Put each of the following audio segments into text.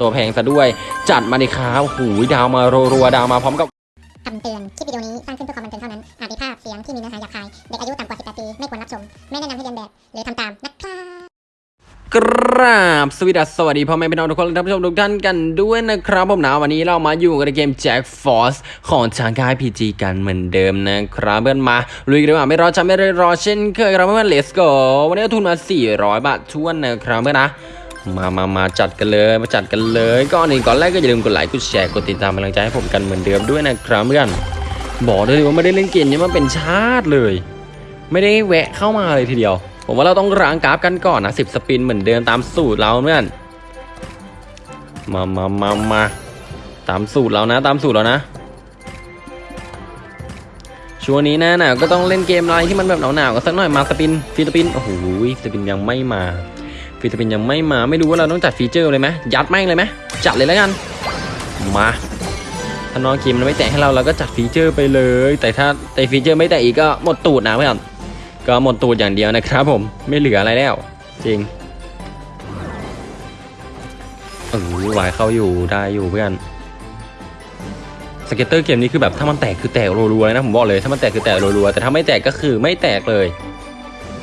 ตัวแพงซะด้วย จัดมาดิครับหูยดาวมารัวๆดาวมาพร้อมกับคำเตือน คลิปวิดีโอนี้สร้างขึ้นเพื่อความบันเทิงเท่านั้น อาจมีภาพเสียงที่มีเนื้อหาหยาบคาย เด็กอายุต่ำกว่า 18 ปี ไม่ควรรับชม ไม่แนะนำให้เรียนแบบ หรือทำตาม นะครับกราบสวัสดีสวัสดีพ่อแม่พี่น้องทุกคนและท่านผู้ชมทุกท่านกันด้วยนะครับผมนะวันนี้เรามาอยู่กันในเกม Jack Force ของทางค่าย PG กันเหมือนเดิมนะครับเพื่อนมาลุยกันดีกว่าไม่รอช้าไม่รอเช่นเคยครับเพื่อน let's go วันนี้ทุนมา 400 บาททวนนะครับเพื่อนนะ มามามาจัดกันเลยมาจัดกันเลยก่อนอื่นก่อนแรกก็อย่าลืมกดไลค์กดแชร์กดติดตามกำลังใจให้ผมกันเหมือนเดิมด้วยนะครับเพื่อนบอกเลยว่าไม่ได้เล่นเกมนี้มาเป็นชาติเลย ไม่ได้แวะเข้ามาเลยทีเดียว ผมว่าเราต้องร้างกราฟกันก่อนนะสิบสปินเหมือนเดิมตามสูตรเราเพื่อนมามามามาตามสูตรเรานะ ตามสูตรเรานะช่วงนี้หน้าหนาวก็ต้องเล่นเกมอะไรที่มันแบบหนาวๆก็สักหน่อยมา spin free spin โอ้โห spin ยังไม่มา free spin ยังไม่มาไม่รู้ว่าเราต้องจัด feature เลยไหมยัดแม่งเลยไหมจัดเลยแล้วกันมาถ้าน้องเกมมันไม่แตกให้เราเราก็จัด feature ไปเลย แต่ถ้าแต่ feature ไม่แตกอีกก็หมดตูดนะเพื่อนก็หมดตูดอย่างเดียวนะครับ ผมไม่เหลืออะไรแล้ว จริงเออวายเข้าอยู่ได้อยู่เพื่อนscatter เกมนี้คือแบบถ้ามันแตกคือแตกรัวๆเลยนะผมบอกเลยถ้ามันแตกคือแตกรัวๆแต่ถ้าไม่แตกก็คือไม่แตกเลย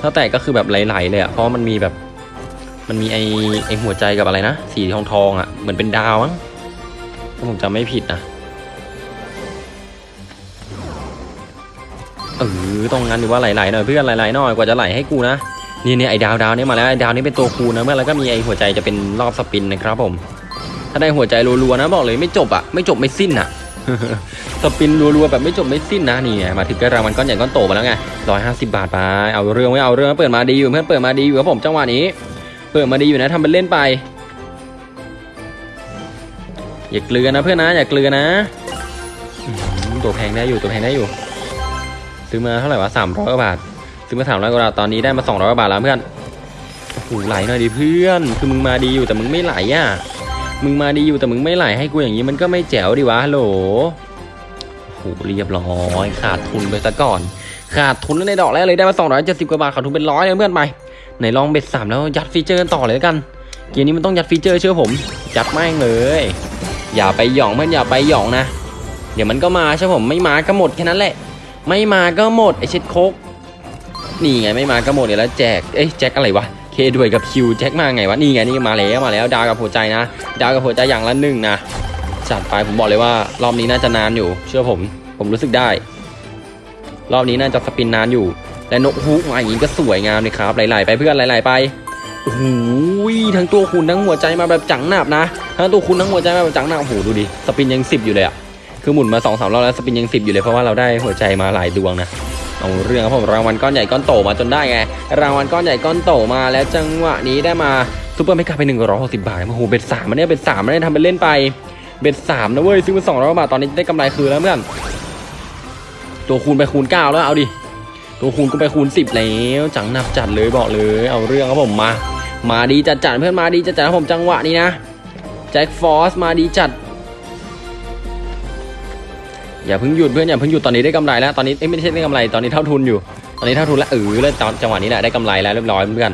ถ้าแตกก็คือแบบไหลๆเลยอะเพราะมันมีแบบ มันมีไอไอหัวใจกับอะไรนะ สีทองทองอะเหมือนเป็นดาวมั้งถ้าผมจำไม่ผิดนะเออต้องงั้นดูว่าไหลๆหน่อยเพื่อนไหลๆหน่อยกว่าจะไหลให้กูนะนี่เนี่ยไอดาวดาวนี่มาแล้วไอดาวนี่เป็นตัวคูณนะเพื่อนแล้วก็มีไอหัวใจจะเป็นรอบ spin นะครับผม ถ้าได้หัวใจรัวๆนะบอกเลยไม่จบอะไม่จบไม่สิ้นอะสปินรัวๆแบบไม่จบไม่สิ้นนะนี่ไงมาถึงก็รางวัลก้อนใหญ่ก้อนโตมาแล้วไงร้อยห้าสิบบาทไปเอาเรื่องไม่เอาเรื่องเปิดมาดีอยู่เพื่อนเปิดมาดีอยู่ครับผมจังหวะนี้ ปิดมาดีอยู่นะทำเป็นเล่นไป อย่าเกลือนะเพื่อนนะอย่าเกลือนะ ตัวแพงได้อยู่ตัวแพงได้อยู่ ซื้อมาเท่าไหร่วะสามร้อยกว่าบาท ซื้อมาสามร้อยกว่าบาทตอนนี้ได้มาสองร้อยกว่าบาทแล้วเพื่อนโอ้โหไหลหน่อยดิเพื่อน คือมึงมาดีอยู่แต่มึงไม่ไหลอะมึงมาดีอยู่แต่มึงไม่ไหลให้กูอย่างนี้มันก็ไม่แจ๋วดิวะฮัลโหลโอ้โหเรียบร้อยขาดทุนไปซะก่อน ขาดทุนในดอกแรกเลยได้มา270กว่าบาทขาดทุนเป็นร้อยเลยเพื่อนไป ไหนลอง bet สามแล้วยัด feature กันต่อเลยกัน เกมนี้มันต้องยัด feature เชื่อผม ยัดแม่งเลย อย่าไปหยองเพื่อนอย่าไปหยองนะ เดี๋ยวมันก็มาเชื่อผมไม่มาก็หมดแค่นั้นแหละ ไม่มาก็หมดไอเช็ดโคกนี่ไงไม่มาก็หมดเดี๋ยวแล้วแจกเอ้ยแจ็คอะไรวะเคด้วยกับคิวแจ็คมาไงวะนี่ไงนี่มาแล้วมาแล้วดาวกับหัวใจนะ ดาวกับหัวใจอย่างละหนึ่งนะจัดไปผมบอกเลยว่ารอบนี้น่าจะนานอยู่ เชื่อผม ผมรู้สึกได้ รอบนี้น่าจะสปินนานอยู่ และนกฮูกมาอย่างนี้ก็สวยงามเลยครับ ไหลๆไปเพื่อนไหลๆไปโอ้โหทั้งตัวคุณทั้งหัวใจมาแบบจังหนับนะทั้งตัวคุณทั้งหัวใจมาแบบจังหนับโอ้โหดูดิสปินยังสิบอยู่เลยอะคือหมุนมาสองสามรอบแล้วสปินยังสิบอยู่เลยเพราะว่าเราได้หัวใจมาหลายดวงนะเอาเรื่องครับผมรางวัลก้อนใหญ่ก้อนโตมาจนได้ไง รางวัลก้อนใหญ่ก้อนโตมาแล้วจังหวะนี้ได้มา super mega ไปหนึ่งร้อยหกสิบบาทโอ้โห bet สามมันเนี่ย bet สามมันเนี่ยทำเป็นเล่นไป bet สามนะเว้ยซื้อมาสองร้อยบาทตอนนี้ได้กำไรคืนแล้วเพื่อนตัวคูณไปคูณเก้าแล้วเอาดิ ตัวคูณก็ไปคูณสิบแล้วจังหนับจัดเลยบอกเลย เอาเรื่องครับผมมา มาดีจัดจัดเพื่อนมาดีจัดจัดครับผมจังหวะนี้นะ Jack Frost มาดีจัด อย่าเพิ่งหยุดเพื่อนอย่าเพิ่งหยุดตอนนี้ได้กำไรแล้วตอนนี้เอ้ไม่ใช่ได้กำไรตอนนี้เท่าทุนอยู่ ตอนนี้เท่าทุนแล้วเออแล้วจังหวะนี้แหละได้กำไรแล้วเรียบร้อยเพื่อน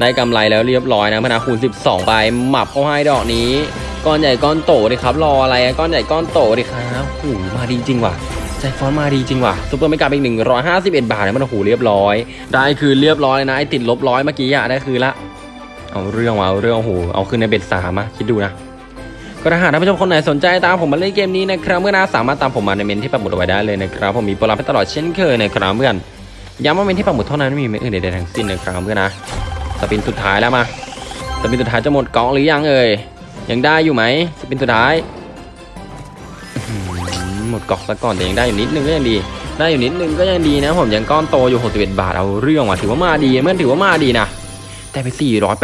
ได้กำไรแล้วเรียบร้อยนะพนาคูณ 12ไปหมับเข้าให้ดอกนี้ก้อนใหญ่ก้อนโตดิครับรออะไรก้อนใหญ่ก้อนโตดิครับโอ้มาดีจริงว่ะ ใจฟอนมาดีจริงว่ะซูเปอร์ไม่กลับอีกหนึ่งร้อยห้าสิบเอ็ดบาทเนี่ยมันโอ้โหเรียบร้อย ได้คืนเรียบร้อยเลยนะไอติดลบร้อยเมื่อกี้อะได้คืนละ เอาเรื่องว่ะเอาเรื่องโอ้โหเอาคืนในเบ็ดสามอะคิดดูนะก็ถ้าหากท่านผู้ชมคนไหนสนใจตามผมมาเล่นเกมนี้นะครับเมื่อนะสามารถตามผมมาในเมนที่ปักหมุดเอาไว้ได้เลยนะครับผมมีโปรลับให้ตลอดเช่นเคยนะครับเพื่อนย้ำว่าเมนที่ปักหมุดเท่านั้นไม่มีเมนอื่นใดๆทั้งสิ้นนะครับเพื่อนนะสปินสุดท้ายแล้วมาสปินสุดท้ายจะหมดกองหรือยังเอ่ยยังได้อยู่ไหมสปินสุดท้าย หมดกองซะก่อนแต่ยังได้อยู่นิดนึงก็ยังดี ได้อยู่นิดนึงก็ยังดีนะผมยังก้อนโตอยู่61บาทเอาเรื่องว่ะถือว่ามาดีเมื่อถือว่ามาดีนะแต่ไป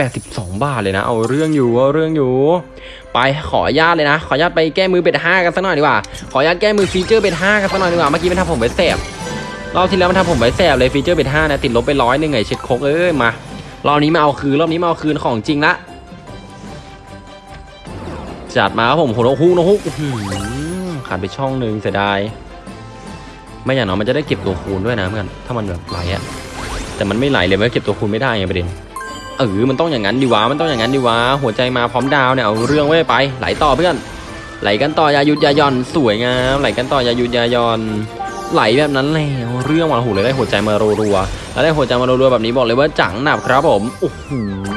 482 บาทเลยนะ เอาเรื่องอยู่เอาเรื่องอยู่ ไปขออนุญาตเลยนะ ขออนุญาตไปแก้มือ bet ห้ากันสักหน่อยดีกว่า ขออนุญาตแก้มือ feature bet ห้ากันสักหน่อยดีกว่า เมื่อกี้มันทำผมไว้แสบรอบที่แล้วมันทำผมไว้แสบเลย feature bet ห้านะติดลบไปร้อยหนึ่งไงเช็ดโคกเอ้ยมารอบนี้มาเอาคืนรอบนี้มาเอาคืนของจริงละจัดมาครับผมโหนกฮูกนกฮูกอือ ขาดไปช่องหนึ่งเสียดาย ไม่อย่างน้อยมันจะได้เก็บตัวคูณด้วยนะเพื่อนถ้ามันแบบไหลอะแต่มันไม่ไหลเลยมันเก็บตัวคูณไม่ได้ไงประเด็นเออมันต้องอย่างนั้นดีวะมันต้องอย่างนั้นดีวะหัวใจมาพร้อมดาวเนี่ยเอาเรื่องไว้ไป ไหลต่อเพื่อน ไหลกันต่อยายุดยายอนสวยงามไหลกันต่อยายุดยายอนไหลแบบนั้นและเอาเรื่องว่ะโอ้โหเลยได้หัวใจมารัวๆแล้วได้หัวใจมารัวๆแบบนี้บอกเลยว่าจังหนับครับผมโอ้โห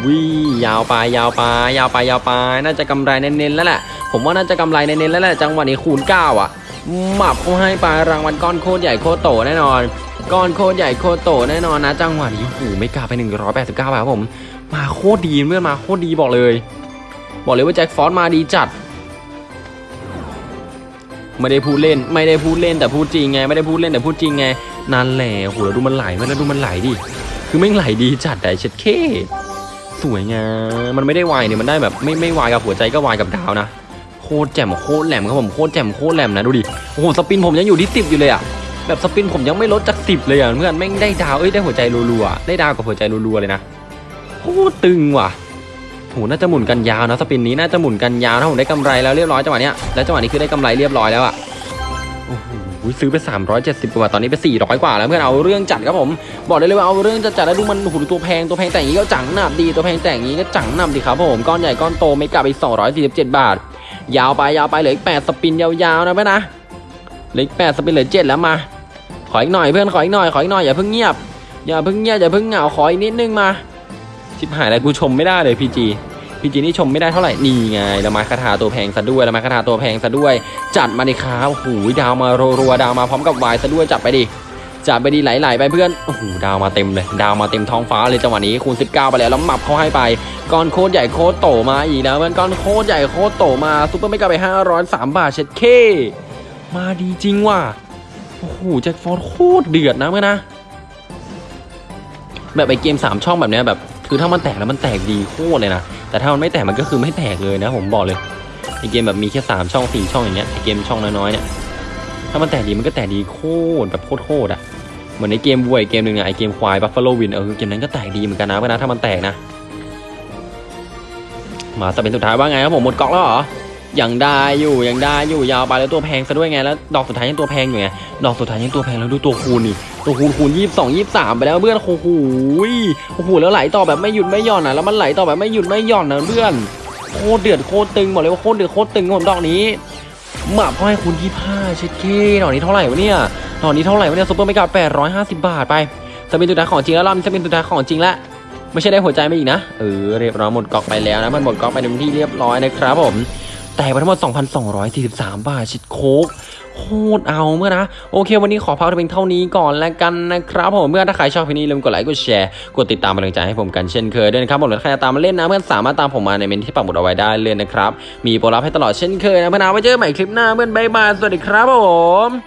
วิยาวไปยาวไปยาวไปยาวไปน่าจะกำไรเน้นๆแล้วแหละผมว่าน่าจะกำไรเน้นๆแล้วแหละจังหวะนี้คูณ9อะหมับเขาให้ไปรางวัลก้อนโคตรใหญ่โคตรโตแน่นอนก้อนโคตรใหญ่โคตรโตแน่นอนนะจังหวะนี้โอ้โหไม่กล้าไป 189บาทครับผมมาโคตรดีเมื่อนมาโคตรดีบอกเลย บอกเลยว่าแจ็คฟอสมาดีจัดไม่ได้พูดเล่นไม่ได้พูดเล่นแต่พูดจริงไงไม่ได้พูดเล่นแต่พูดจริงไงนั่นแหละโหแล้วดูมันไหลเว้ยแล้วดูมันไหลดิคือไม่ไหลดีจัดแต่เช็ดเค สวยงามมันไม่ได้วายเนี่ยมันได้แบบไม่ไม่วายกับหัวใจก็วายกับดาวนะโคตรแจ่มโคตรแหลมครับผมโคตรแจ่มโคตรแหลมนะดูดิโอ้โหสปินผมยังอยู่ที่สิบอยู่เลยอะแบบสปินผมยังไม่ลดจากสิบเลยอะเพื่อนแม่งได้ดาวเอ้ยได้หัวใจรัวๆได้ดาวกับหัวใจรัวๆเลยนะโคตรตึงว่ะโหน่าจะหมุนกันยาวนะสปินนี้น่าจะหมุนกันยาวถ้าผมได้กำไรแล้วเรียบร้อยจังหวะเนี้ยแล้วจังหวะนี้คือได้กำไรเรียบร้อยแล้วอะโอ้โห ซื้อไป 370กว่าตอนนี้ไป 400 กว่าแล้วเพื่อนเอาเรื่องจัดครับผม บอกได้เลยว่าเอาเรื่องจัดจัดแล้วดูมันหดูตัวแพงตัวแพงแต่งอย่างนี้ก็จังหนับดีตัวแพงแต่งอย่างนี้ก็จังหนับดีครับผมก้อนใหญ่ก้อนโตไม่กลับไป247 บาท ยาวไปยาวไปเหลืออีก8 spin ยาวๆนะเพื่อนนะเหลืออีก8 spin เหลือ7แล้วมาขออีกหน่อยเพื่อนขออีกหน่อยขออีกหน่อยอย่าเพิ่งเงียบอย่าเพิ่งเงียบอย่าเพิ่งเหงาขออีกนิดนึงมาชิบหายแล้วกูชมไม่ได้เลย PG PG นี่ชมไม่ได้เท่าไหร่นี่ไงแล้วมาคาถาตัวแพงซะด้วยแล้วมาคาถาตัวแพงซะด้วย จัดมาดิครับโอ้โหดาวมารัวๆดาวมาพร้อมกับวายซะด้วยจัดไปดิจัดไปดิไหลๆไปเพื่อนโอ้โหดาวมาเต็มเลย ดาวมาเต็มท้องฟ้าเลยจังหวะนี้คูณ 19 ไปแล้วแล้วหมับเขาให้ไปก้อนโคตรใหญ่โคตรโตมาอีกแล้วเพื่อนก้อนโคตรใหญ่โคตรโตมา super mega ไป503บาทเช็ดเคมาดีจริงว่ะโอ้โห Jack Frost โคตรเดือดนะเพื่อนนะ แบบไอเกมสามช่องแบบเนี้ยแบบคือถ้ามันแตกแล้วมันแตกดีโคตรเลยนะ แต่ถ้ามันไม่แตกมันก็คือไม่แตกเลยนะ ผมบอกเลยไอเกมแบบมีแค่สามช่องสี่ช่องอย่างเงี้ยไอเกมช่องน้อยๆเนี่ยถ้ามันแตกดีมันก็แตกดีโคตรแบบโคตรโคตรอะเหมือนในเกมวัวยเกมหนึ่งอะไอเกมควาย Buffalo Win เออเกมนั้นก็แตกดีเหมือนกันนะเพื่อนนะถ้ามันแตกนะ มาแต่เป็นสุดท้ายว่าไงครับผมหมดก๊องแล้วเหรอ ยังได้อยู่ยังได้อยู่ยาวไปแล้วตัวแพงซะด้วยไงแล้ว ดอกสุดท้ายยังตัวแพงอยู่ไงดอกสุดท้ายยังตัวแพงแล้วดูตัวคูณนี่ตัวคูณคูณยี่สิบสองยี่สิบสามไปแล้วเพื่อนโอ้โหโอ้โหแล้วไหลต่อแบบไม่หยุดไม่หย่อนอะแล้วมันไหลต่อแบบไม่หยุดไม่หย่อนนะเพื่อนโคตรเดือดโคตรตึงบอกเลยว่าโคตรเดือดโคตรตึงครับผมดอกนี้หมาพ่อให้คูณยี่ห้าเช็ดเคดอกนี้เท่าไหร่วะเนี่ยดอกนี้เท่าไหร่วะเนี่ยซุปเปอร์ไม่กาแปดร้อยห้าสิบบาทไปสปินสุดท้ายของจริงแล้วรอบนี้สปินสุดท้ายของจริงแล้วไม่ใช่ได้หัวใจมาอีกนะเออเรียบร้อยหมดกองไปแล้วนะมันหมดกองไปเต็มที่เรียบร้อยนะครับผม แต่ไปทั้งหมด 2,243 บาทเช็ดโคกโคตรเอาเพื่อนนะ โอเค วันนี้ขอพักเพียงเท่านี้ก่อนแล้วกันนะครับผมเพื่อนถ้าใครชอบคลิปนี้อย่าลืมกดไลค์กดแชร์กดติดตามเป็นกำลังใจให้ผมกันเช่นเคยด้วยนะครับผมหรือใครจะตามมาเล่นนะเพื่อนสามารถตามผมมาในเมนที่ปักหมุดเอาไว้ได้เลยนะครับมีโปรลับให้ตลอดเช่นเคยนะเพื่อนนะไว้เจอกันใหม่คลิปหน้าเพื่อน bye bye สวัสดีครับผม